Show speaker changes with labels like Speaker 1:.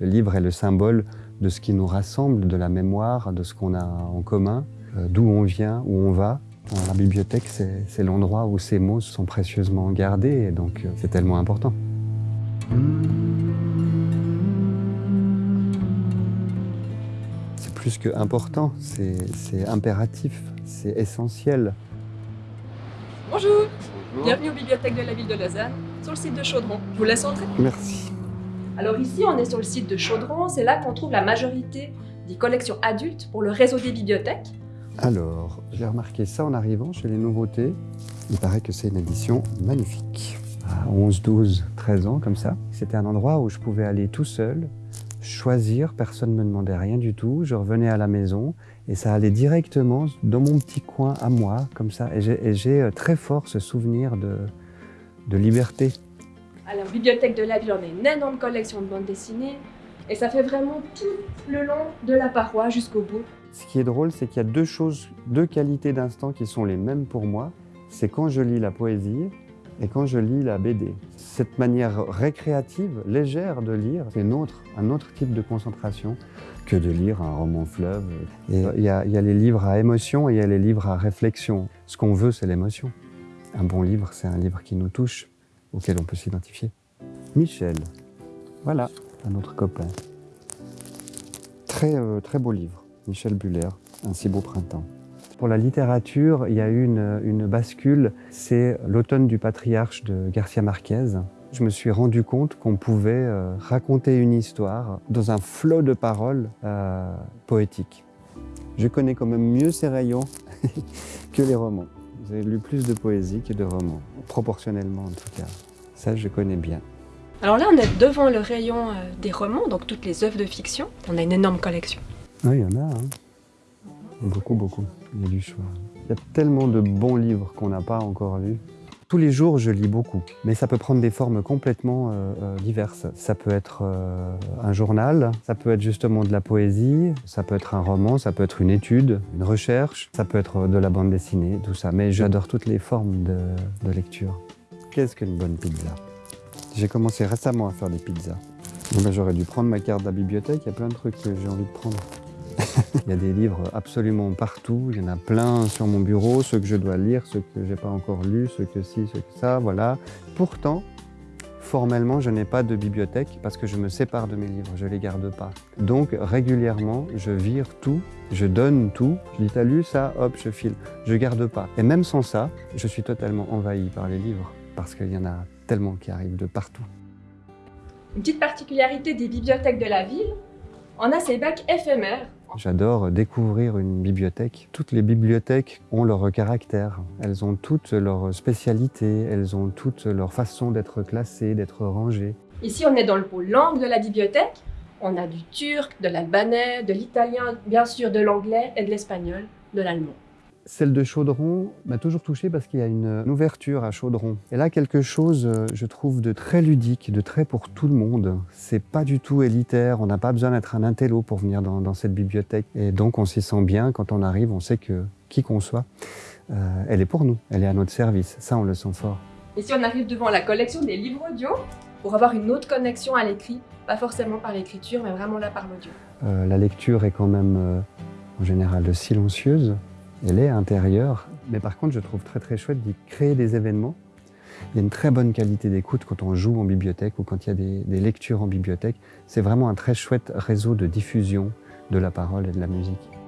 Speaker 1: Le livre est le symbole de ce qui nous rassemble, de la mémoire, de ce qu'on a en commun, euh, d'où on vient, où on va. La bibliothèque, c'est l'endroit où ces mots sont précieusement gardés, et donc euh, c'est tellement important. C'est plus que important, c'est impératif, c'est essentiel.
Speaker 2: Bonjour. Bienvenue aux bibliothèques de la ville de Lausanne, sur le site de Chaudron. Je vous laisse entrer.
Speaker 1: Merci.
Speaker 2: Alors ici, on est sur le site de Chaudron, c'est là qu'on trouve la majorité des collections adultes pour le réseau des bibliothèques.
Speaker 1: Alors, j'ai remarqué ça en arrivant chez les nouveautés. Il paraît que c'est une édition magnifique. À 11, 12, 13 ans, comme ça. C'était un endroit où je pouvais aller tout seul, choisir, personne ne me demandait rien du tout. Je revenais à la maison et ça allait directement dans mon petit coin à moi, comme ça. Et j'ai euh, très fort ce souvenir de, de liberté.
Speaker 2: À la bibliothèque de la ville, on a une énorme collection de bandes dessinées et ça fait vraiment tout le long de la paroi jusqu'au bout.
Speaker 1: Ce qui est drôle, c'est qu'il y a deux choses, deux qualités d'instant qui sont les mêmes pour moi. C'est quand je lis la poésie et quand je lis la BD. Cette manière récréative, légère de lire, c'est un autre type de concentration que de lire un roman fleuve. Il y a les livres à émotion et il y a les livres à réflexion. Ce qu'on veut, c'est l'émotion. Un bon livre, c'est un livre qui nous touche, auquel on peut s'identifier. Michel, voilà, un autre copain. Très, euh, très beau livre. Michel Buller, Un si beau printemps. Pour la littérature, il y a eu une, une bascule, c'est l'automne du patriarche de Garcia Marquez. Je me suis rendu compte qu'on pouvait euh, raconter une histoire dans un flot de paroles euh, poétiques. Je connais quand même mieux ces rayons que les romans. J'ai lu plus de poésie que de romans, proportionnellement en tout cas. Ça, je connais bien.
Speaker 2: Alors là, on est devant le rayon euh, des romans, donc toutes les œuvres de fiction. On a une énorme collection.
Speaker 1: Oui, il y en a. Hein. Beaucoup, beaucoup. Il y a du choix. Il y a tellement de bons livres qu'on n'a pas encore lus. Tous les jours, je lis beaucoup, mais ça peut prendre des formes complètement euh, euh, diverses. Ça peut être euh, un journal, ça peut être justement de la poésie, ça peut être un roman, ça peut être une étude, une recherche, ça peut être de la bande dessinée, tout ça. Mais j'adore toutes les formes de, de lecture. Qu'est-ce qu'une bonne pizza? J'ai commencé récemment à faire des pizzas. J'aurais dû prendre ma carte de la bibliothèque, il y a plein de trucs que j'ai envie de prendre. il y a des livres absolument partout, il y en a plein sur mon bureau, ceux que je dois lire, ceux que j'ai pas encore lus, ceux que ci, ceux que ça, voilà. Pourtant, formellement, je n'ai pas de bibliothèque parce que je me sépare de mes livres, je les garde pas. Donc, régulièrement, je vire tout, je donne tout. Je dis, t'as lu ça? Hop, je file. Je garde pas. Et même sans ça, je suis totalement envahi par les livres parce qu'il y en a tellement qui arrivent de partout.
Speaker 2: Une petite particularité des bibliothèques de la ville, on a ces bacs éphémères.
Speaker 1: J'adore découvrir une bibliothèque. Toutes les bibliothèques ont leur caractère. Elles ont toutes leur spécialité, elles ont toutes leur façon d'être classées, d'être rangées.
Speaker 2: Ici, on est dans le pôle langue de la bibliothèque. On a du turc, de l'albanais, de l'italien, bien sûr de l'anglais et de l'espagnol, de l'allemand.
Speaker 1: Celle de Chaudron m'a toujours touché parce qu'il y a une ouverture à Chaudron. Et là, quelque chose, euh, je trouve, de très ludique, de très pour tout le monde. C'est pas du tout élitaire, on n'a pas besoin d'être un intello pour venir dans, dans, cette bibliothèque. Et donc, on s'y sent bien. Quand on arrive, on sait que, qui qu'on soit, euh, elle est pour nous, elle est à notre service. Ça, on le sent fort.
Speaker 2: Ici, on arrive devant la collection des livres audio pour avoir une autre connexion à l'écrit. Pas forcément par l'écriture, mais vraiment là par l'audio.
Speaker 1: Euh, la lecture est quand même, euh, en général, silencieuse elle est intérieure. Mais par contre, je trouve très très chouette d'y créer des événements. Il y a une très bonne qualité d'écoute quand on joue en bibliothèque ou quand il y a des, lectures en bibliothèque. C'est vraiment un très chouette réseau de diffusion de la parole et de la musique.